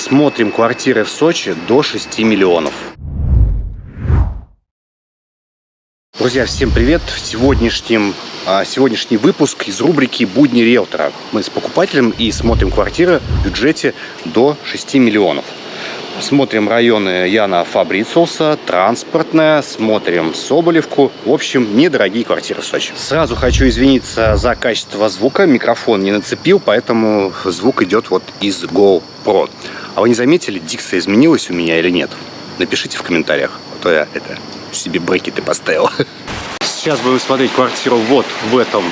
Смотрим квартиры в Сочи до 6 миллионов. Друзья, всем привет! Сегодняшним, а, сегодняшний выпуск из рубрики «Будни риэлтора». Мы с покупателем и смотрим квартиры в бюджете до 6 миллионов. Смотрим районы Яна Фабрициуса, транспортная, смотрим Соболевку. В общем, недорогие квартиры в Сочи. Сразу хочу извиниться за качество звука. Микрофон не нацепил, поэтому звук идет вот из GoPro. А вы не заметили, дикция изменилась у меня или нет? Напишите в комментариях, а то я это себе брекеты поставил. Сейчас будем смотреть квартиру вот в этом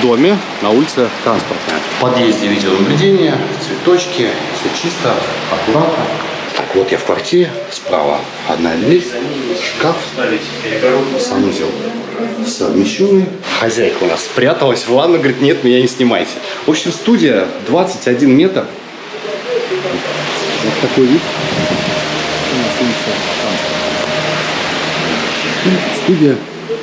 доме на улице Транспортная. В подъезде видеонаблюдение, цветочки, все чисто, аккуратно. Так, вот я в квартире, справа одна дверь, шкаф, санузел совмещенный. Хозяйка у нас спряталась в ванну, говорит, нет, меня не снимайте. В общем, студия 21 метр. Вот такой вид. Студия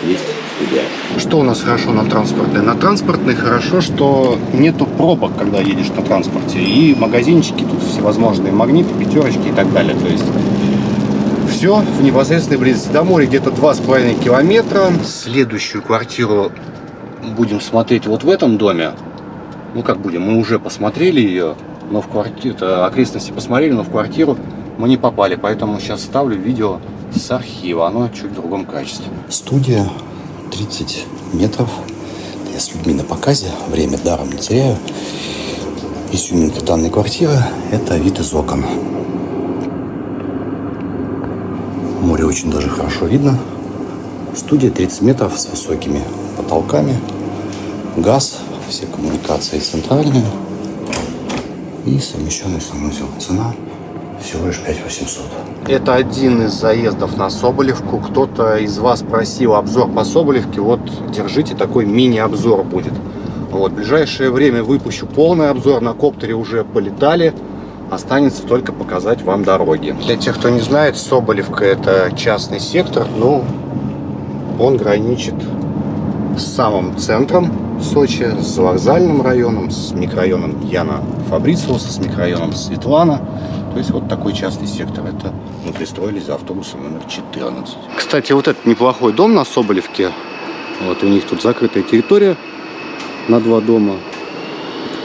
есть студия. Что у нас хорошо на транспортной? На транспортной хорошо, что нету пробок, когда едешь на транспорте. И магазинчики тут всевозможные, магниты, пятерочки и так далее. То есть все в непосредственной близости до моря, где-то 2,5 километра. Следующую квартиру будем смотреть вот в этом доме. Ну как будем, мы уже посмотрели ее, но в квартиру, окрестности посмотрели, но в квартиру мы не попали. Поэтому сейчас ставлю видео с архива, оно чуть в другом качестве. Студия 30 метров. Я с людьми на показе, время даром не теряю. Изюминка данной квартиры – это вид из окон. Море очень даже хорошо видно. Студия 30 метров с высокими потолками. Газ, все коммуникации центральные. И совмещенный санузел. Цена всего лишь 5800. Это один из заездов на Соболевку. Кто-то из вас просил обзор по Соболевке. Вот, держите, такой мини-обзор будет. Вот, в ближайшее время выпущу полный обзор. На коптере уже полетали. Останется только показать вам дороги. Для тех, кто не знает, Соболевка это частный сектор. Ну, он граничит с самым центром Сочи, с вокзальным районом, с микрорайоном Яна Фабрициуса, с микрорайоном Светлана. То есть вот такой частный сектор. Это мы пристроились за автобусом номер 14. Кстати, вот этот неплохой дом на Соболевке. Вот у них тут закрытая территория на два дома.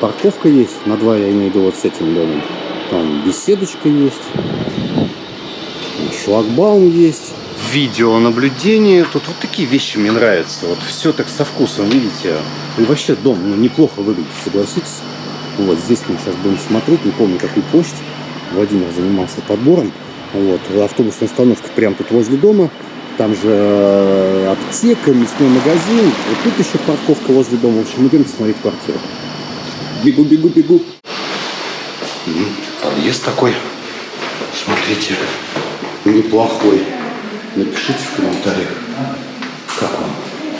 Парковка есть. На два я имею в виду вот с этим домом. Там беседочка есть. Шлагбаум есть. Видеонаблюдение. Тут вот такие вещи мне нравятся. Вот все так со вкусом, видите. И вообще дом ну, неплохо выглядит, согласитесь. Вот здесь мы сейчас будем смотреть. Не помню, какую площадь. Владимир занимался подбором. Вот, автобусная остановка прямо тут возле дома. Там же э, аптека, мясной магазин. Вот тут еще парковка возле дома. В общем, идем смотреть квартиру. Бегу, бегу, бегу. Подъезд такой. Смотрите. Неплохой. Напишите в комментариях, как вам.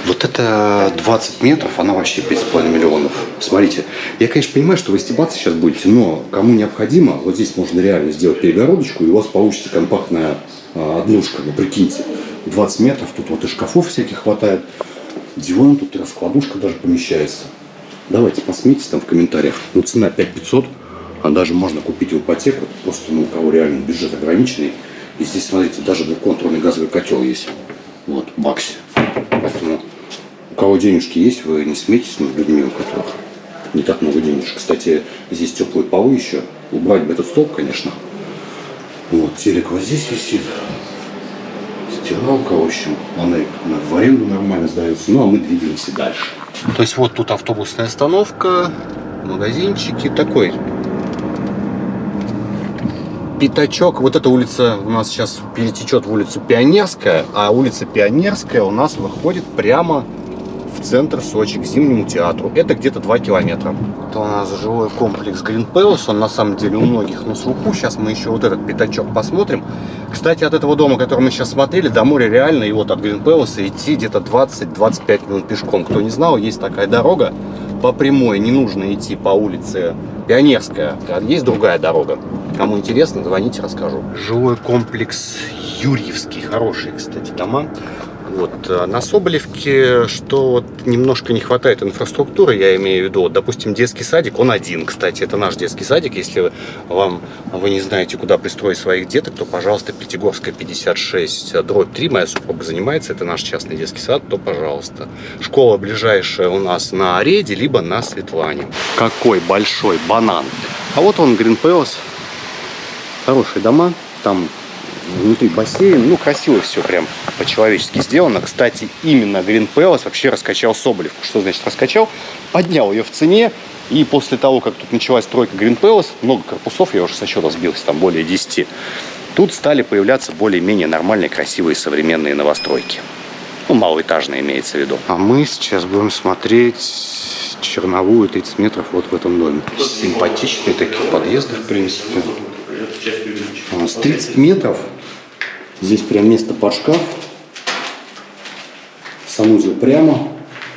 Вот это 20 метров, она вообще 5,5 миллионов. Смотрите, я, конечно, понимаю, что вы стебаться сейчас будете, но кому необходимо, вот здесь можно реально сделать перегородочку, и у вас получится компактная а, однушка, ну прикиньте. 20 метров, тут вот и шкафов всяких хватает. Диван тут и раскладушка даже помещается. Давайте посмотрите там в комментариях. Ну, цена 5500, а даже можно купить в ипотеку, просто ну, у кого реально бюджет ограниченный. И здесь, смотрите, даже двухконтурный газовый котел есть. Вот, в баксе. Поэтому у кого денежки есть, вы не смейтесь над людьми, у которых не так много денежек. Кстати, здесь теплые полы еще. Убрать бы этот столб, конечно. Вот, телек вот здесь висит. Стиралка, в общем, она в аренду нормально сдается. Ну, а мы двигаемся дальше. То есть вот тут автобусная остановка, магазинчики. Такой пятачок. Вот эта улица у нас сейчас перетечет в улицу Пионерская, а улица Пионерская у нас выходит прямо в центр Сочи, к Зимнему театру. Это где-то 2 километра. Это у нас жилой комплекс Green Palace. Он на самом деле у многих на слуху. Сейчас мы еще вот этот пятачок посмотрим. Кстати, от этого дома, который мы сейчас смотрели, до моря реально и вот от Green Palace идти где-то 20-25 минут пешком. Кто не знал, есть такая дорога по прямой. Не нужно идти по улице Пионерская. Есть другая дорога. Кому интересно, звоните, расскажу. Жилой комплекс Юрьевский. Хорошие, кстати, дома. Вот. А на Соболевке, что вот немножко не хватает инфраструктуры, я имею в виду, вот, допустим, детский садик, он один, кстати, это наш детский садик, если вы, вам, вы не знаете, куда пристроить своих деток, то, пожалуйста, Пятигорская 56, дробь 3, моя супруга занимается, это наш частный детский сад, то, пожалуйста. Школа ближайшая у нас на Ареде, либо на Светлане. Какой большой банан! А вот он, Green Palace, хорошие дома, там внутри бассейн. Ну, красиво все прям по-человечески сделано. Кстати, именно Green Palace вообще раскачал Соболевку. Что значит раскачал? Поднял ее в цене. И после того, как тут началась стройка Green Palace, много корпусов, я уже со счета сбился, там более 10, тут стали появляться более-менее нормальные, красивые, современные новостройки. Ну, малоэтажные имеется в виду. А мы сейчас будем смотреть черновую 30 метров вот в этом доме. Симпатичные такие подъезды, в принципе. У нас 30 метров Здесь прям место под шкаф. Санузел прямо.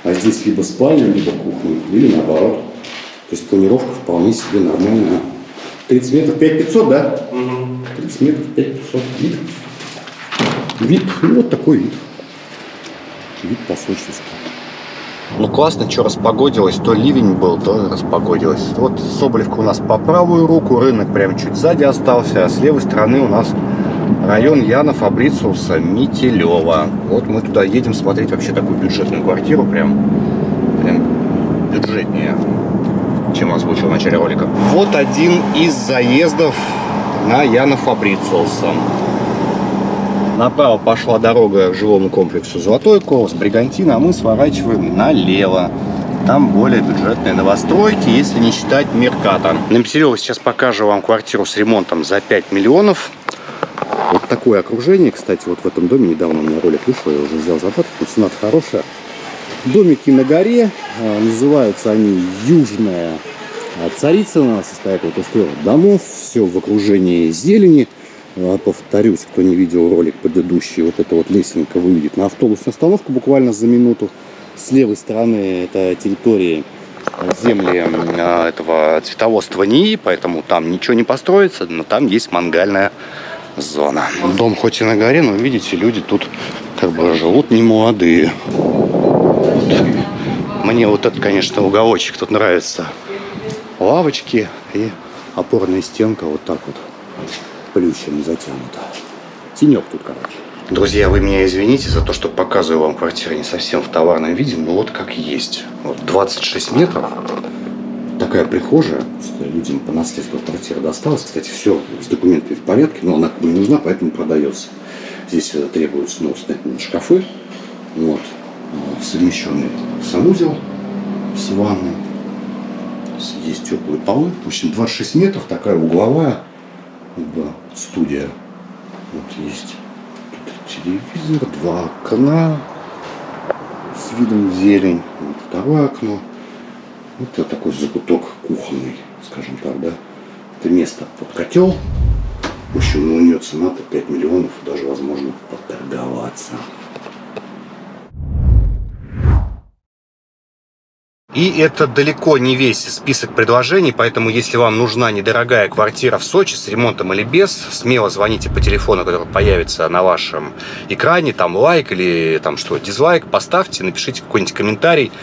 А здесь либо спальня, либо кухня. Или наоборот. То есть планировка вполне себе нормальная. 30 метров 5500, да? Угу. 30 метров 5500. Вид. Вид. Ну, вот такой вид. Вид по-сочински. Ну классно, что распогодилось, то ливень был, то распогодилось. Вот Соболевка у нас по правую руку, рынок прям чуть сзади остался, а с левой стороны у нас район Яна Фабрициуса Мителева. Вот мы туда едем смотреть вообще такую бюджетную квартиру, прям, прям бюджетнее, чем озвучил в начале ролика. Вот один из заездов на Яна Фабрициуса. Направо пошла дорога к жилому комплексу Золотой Колос, Бригантина, а мы сворачиваем налево. Там более бюджетные новостройки, если не считать Мерката. На Митерево сейчас покажу вам квартиру с ремонтом за 5 миллионов. Вот такое окружение, кстати, вот в этом доме недавно у меня ролик вышел, я уже взял задаток, цена хорошая. Домики на горе, а, называются они Южная Царицына, состоят вот из трех домов, все в окружении зелени. А, повторюсь, кто не видел ролик предыдущий, вот эта вот лесенка выведет на автобусную остановку буквально за минуту. С левой стороны это территории земли а, этого цветоводства НИИ, поэтому там ничего не построится, но там есть мангальная зона. Дом хоть и на горе, но видите, люди тут как бы живут не молодые. Мне вот этот, конечно, уголочек тут нравится. Лавочки и опорная стенка вот так вот плющем затянута. Тенек тут, короче. Друзья, вы меня извините за то, что показываю вам квартиру не совсем в товарном виде, но вот как есть. Вот 26 метров такая прихожая, людям по наследству квартира досталась. Кстати, все с документами в порядке, но она не нужна, поэтому продается. Здесь требуются ну, шкафы, вот, а, совмещенный санузел с ванной, есть теплые полы. В общем, 26 метров, такая угловая да, студия. Вот есть тут телевизор, два окна с видом зелень, вот второе окно. Это такой закуток кухонный, скажем так, да. Это место под котел. В общем, у нее цена-то 5 миллионов, даже возможно поторговаться. И это далеко не весь список предложений, поэтому если вам нужна недорогая квартира в Сочи с ремонтом или без, смело звоните по телефону, который появится на вашем экране, там лайк или там что, дизлайк, поставьте, напишите какой-нибудь комментарий.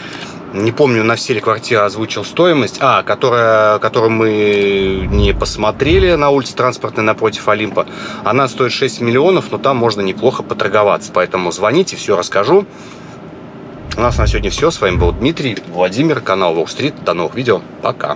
Не помню, на все ли квартиры озвучил стоимость, а, которая, которую мы не посмотрели на улице транспортной напротив Олимпа, она стоит 6 миллионов, но там можно неплохо поторговаться, поэтому звоните, все расскажу. У нас на сегодня все, с вами был Дмитрий, Владимир, канал Wall Street, до новых видео, пока.